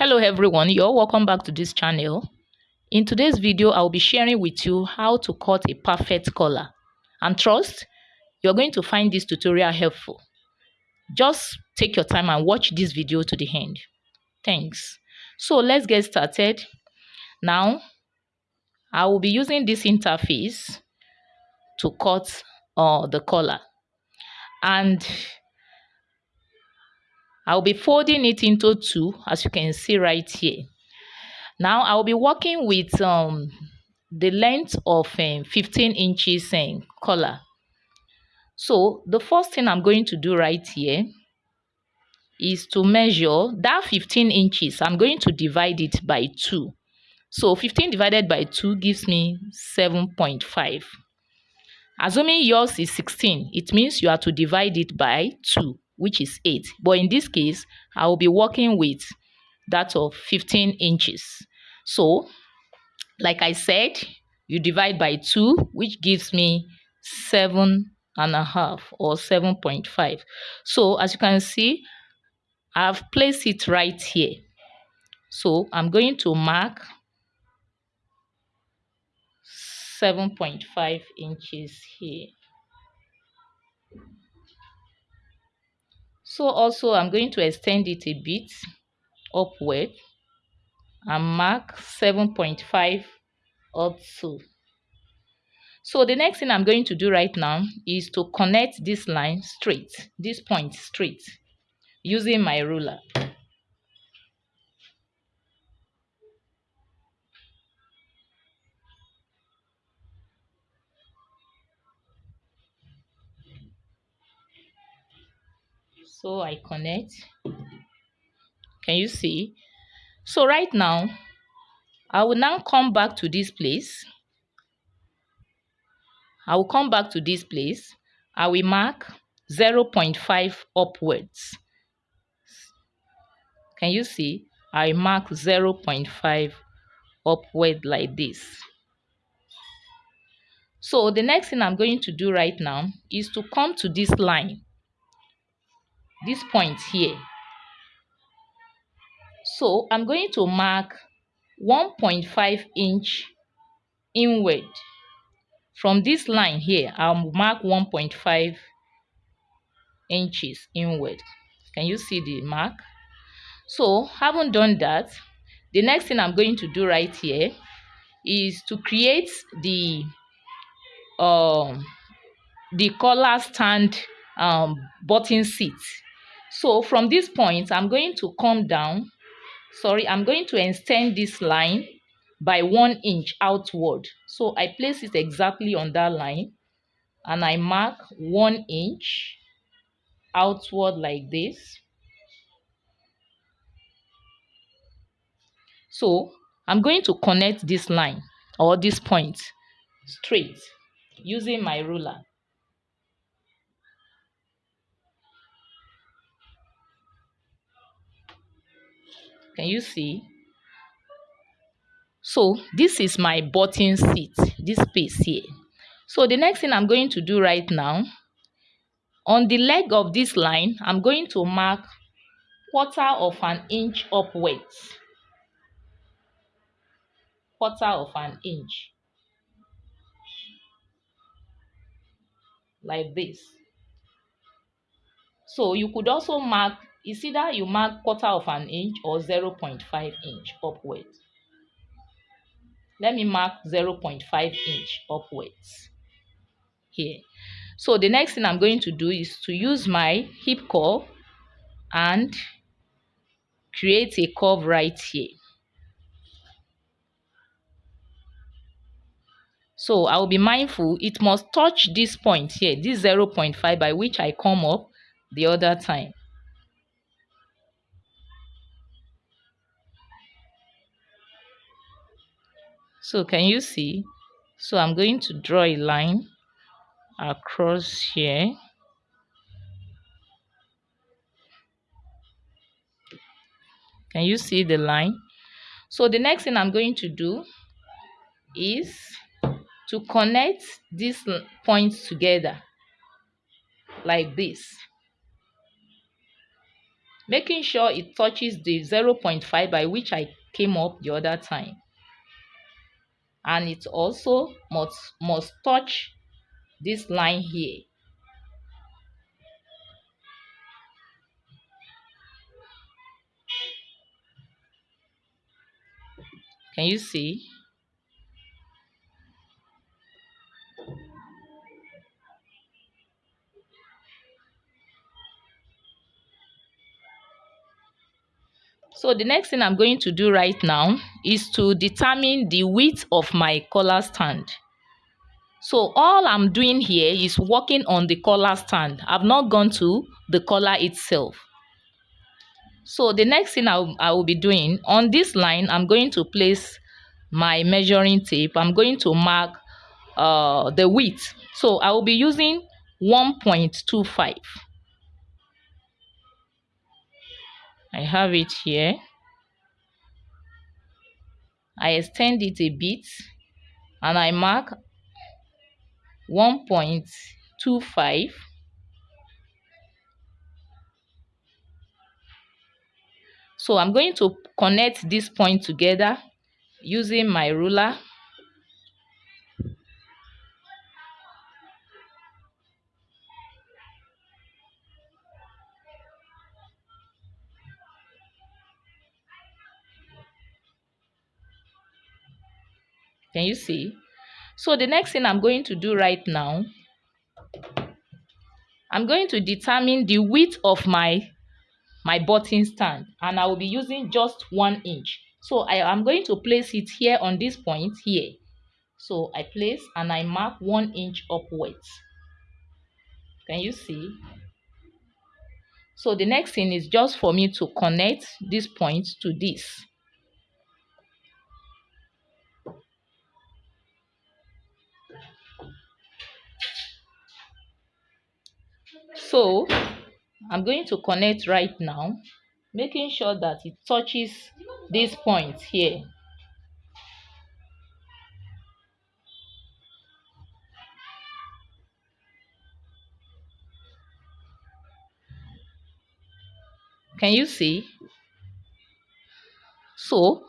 hello everyone. You're welcome back to this channel. In today's video i'll be sharing with you how to cut a perfect collar and trust you're going to find this tutorial helpful. Just take your time and watch this video to the end. Thanks. So let's get started. Now i will be using this interface to cut uh, the collar and I'll be folding it into two as you can see right here. Now I'll be working with um, the length of um, 15 inches um, collar. So the first thing I'm going to do right here is to measure that 15 inches. I'm going to divide it by 2. So 15 divided by 2 gives me 7.5. Assuming yours is 16, it means you are to divide it by 2 which is 8. But in this case, I will be working with that of 15 inches. So, like I said, you divide by 2, which gives me 7 and a half or 7.5. So, as you can see, I've placed it right here. So, I'm going to mark 7.5 inches here. So also I'm going to extend it a bit upward and mark 7.5 up to. So the next thing I'm going to do right now is to connect this line straight, this point straight, using my ruler. So I connect. Can you see? So right now I will now come back to this place. I will come back to this place. I will mark 0.5 upwards. Can you see? I mark 0.5 upward like this. So the next thing I'm going to do right now is to come to this line this point here. So I'm going to mark 1.5 inch inward. From this line here, I'll mark 1.5 inches inward. Can you see the mark? So, having done that, the next thing I'm going to do right here is to create the um the collar stand um button seat so from this point, I'm going to come down. Sorry, I'm going to extend this line by one inch outward. So I place it exactly on that line and I mark one inch outward like this. So I'm going to connect this line or this point straight using my ruler. Can you see? So this is my button seat, this space here. So the next thing I'm going to do right now, on the leg of this line, I'm going to mark quarter of an inch upwards. Quarter of an inch. Like this. So you could also mark is either you mark quarter of an inch or 0.5 inch upwards. Let me mark 0.5 inch upwards here. So the next thing I'm going to do is to use my hip curve and create a curve right here. So I'll be mindful, it must touch this point here, this 0.5 by which I come up the other time. So can you see? So i'm going to draw a line across here. Can you see the line? So the next thing i'm going to do is to connect these points together like this. Making sure it touches the 0.5 by which I came up the other time and it also must must touch this line here. Can you see So the next thing I'm going to do right now is to determine the width of my collar stand. So all I'm doing here is working on the collar stand. I've not gone to the collar itself. So the next thing I'll, I will be doing on this line, I'm going to place my measuring tape. I'm going to mark uh, the width. So I will be using 1.25. I have it here. I extend it a bit and I mark 1.25 so I'm going to connect this point together using my ruler Can you see? So the next thing I'm going to do right now, I'm going to determine the width of my my button stand and I will be using just one inch. So I am going to place it here on this point here. So I place and I mark one inch upwards. Can you see? So the next thing is just for me to connect this point to this. So I'm going to connect right now, making sure that it touches this point here. Can you see? So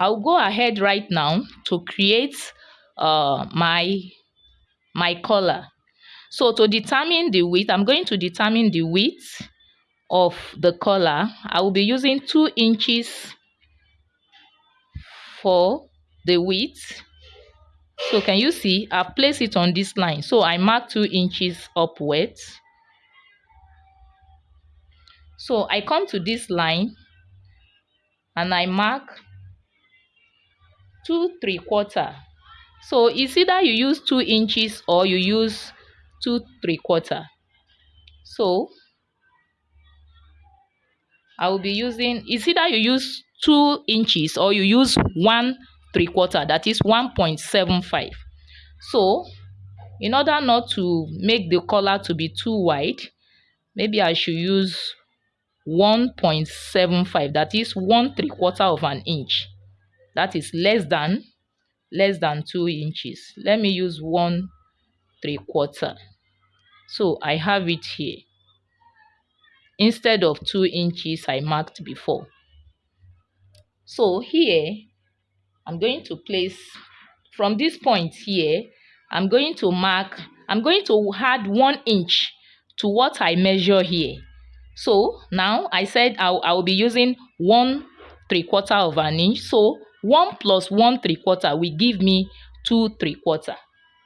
I'll go ahead right now to create uh, my my collar. So to determine the width, I'm going to determine the width of the collar. I will be using 2 inches for the width. So can you see? I've placed it on this line. So I mark 2 inches upwards. So I come to this line and I mark 2 3 quarter. So it's either you use 2 inches or you use two three quarter. So I will be using it's either you use two inches or you use one three quarter? That is 1.75 so in order not to make the collar to be too wide maybe I should use 1.75 that is one three quarter of an inch. That is less than less than two inches. Let me use one three quarter so I have it here. Instead of two inches I marked before. So here I'm going to place from this point here I'm going to mark I'm going to add one inch to what I measure here. So now I said I'll, I'll be using one three quarter of an inch. So one plus one three quarter will give me two three quarter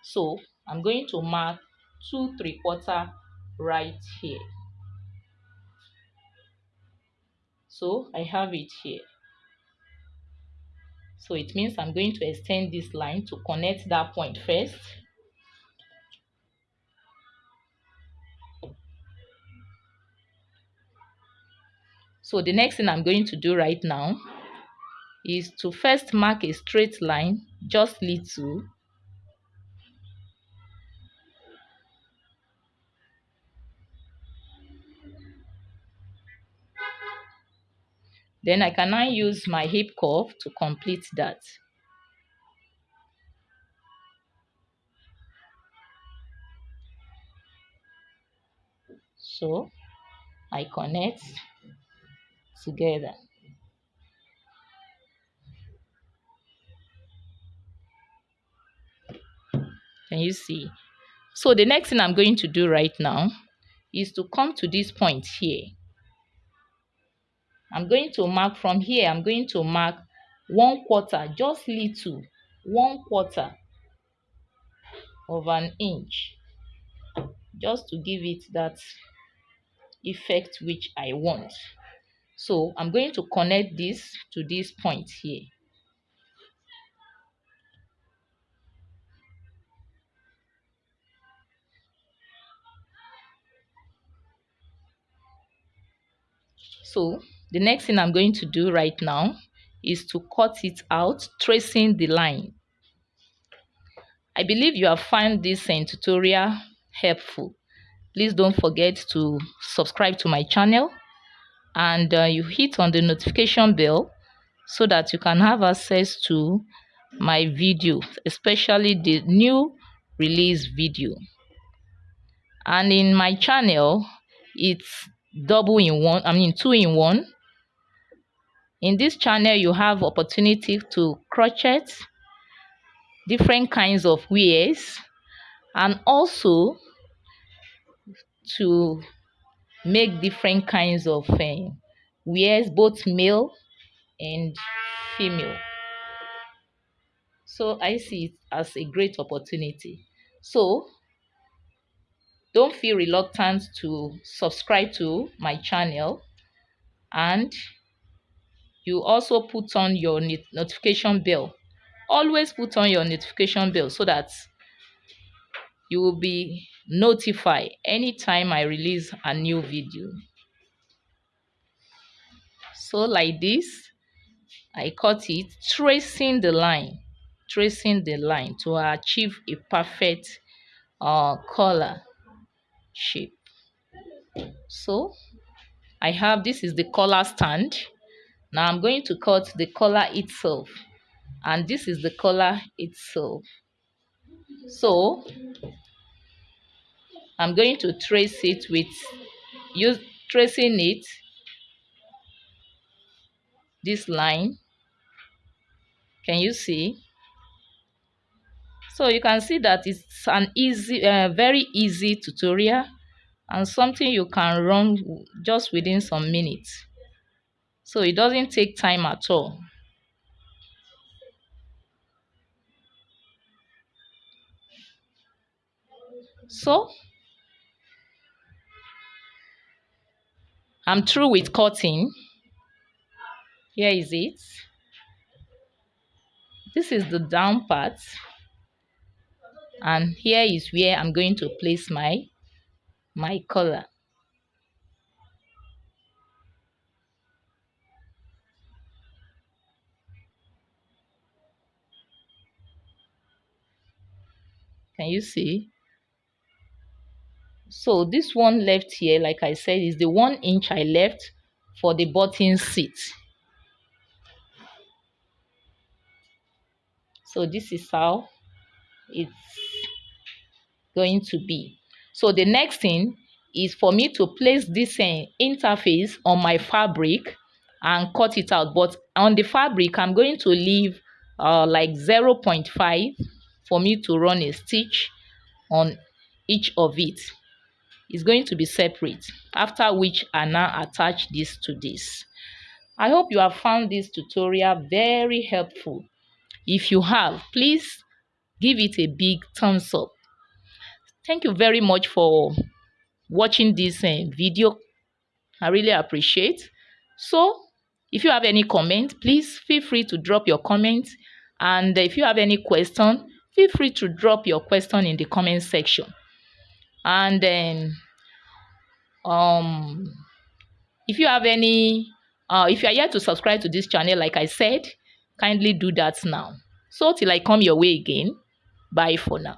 so I'm going to mark two three quarter right here. So I have it here. So it means I'm going to extend this line to connect that point first. So the next thing I'm going to do right now is to first mark a straight line, just little, Then I can now use my hip curve to complete that. So I connect together. Can you see? So the next thing I'm going to do right now is to come to this point here. I'm going to mark from here, I'm going to mark one quarter, just little, one quarter of an inch, just to give it that effect which I want. So I'm going to connect this to this point here. So the next thing I'm going to do right now is to cut it out, tracing the line. I believe you have found this uh, tutorial helpful. Please don't forget to subscribe to my channel and uh, you hit on the notification bell so that you can have access to my video, especially the new release video. And in my channel, it's double in one i mean two in one in this channel you have opportunity to crochet different kinds of wears and also to make different kinds of uh, wears both male and female. So i see it as a great opportunity. So don't feel reluctant to subscribe to my channel and you also put on your notification bell. Always put on your notification bell so that you will be notified anytime i release a new video. So like this i cut it tracing the line tracing the line to achieve a perfect uh collar shape. So i have this is the collar stand now i'm going to cut the collar itself and this is the collar itself. So i'm going to trace it with use tracing it this line. Can you see? So you can see that it's an easy uh, very easy tutorial and something you can run just within some minutes so it doesn't take time at all. So I'm through with cutting. Here is it. This is the down part. And here is where I'm going to place my my collar can you see so this one left here like I said is the one inch I left for the button seat so this is how it's going to be. So the next thing is for me to place this uh, interface on my fabric and cut it out. But on the fabric, I'm going to leave uh, like 0.5 for me to run a stitch on each of. It's going to be separate, after which I now attach this to this. I hope you have found this tutorial very helpful. If you have, please give it a big thumbs up thank you very much for watching this uh, video i really appreciate so if you have any comment please feel free to drop your comment and if you have any question feel free to drop your question in the comment section. And then um if you have any uh if you are yet to subscribe to this channel like i said kindly do that now. So till i come your way again bye for now